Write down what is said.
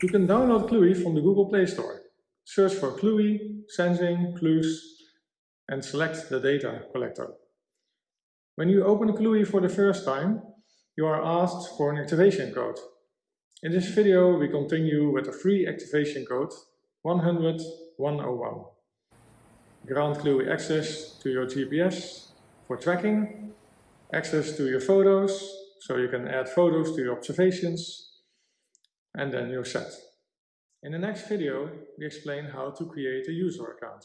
You can download Cluey from the Google Play Store. Search for Cluey, Sensing, Clues, and select the data collector. When you open Cluey for the first time, you are asked for an activation code. In this video we continue with a free activation code 100101. Grant Cluey access to your GPS for tracking, access to your photos, so you can add photos to your observations, and then you're set. In the next video we explain how to create a user account.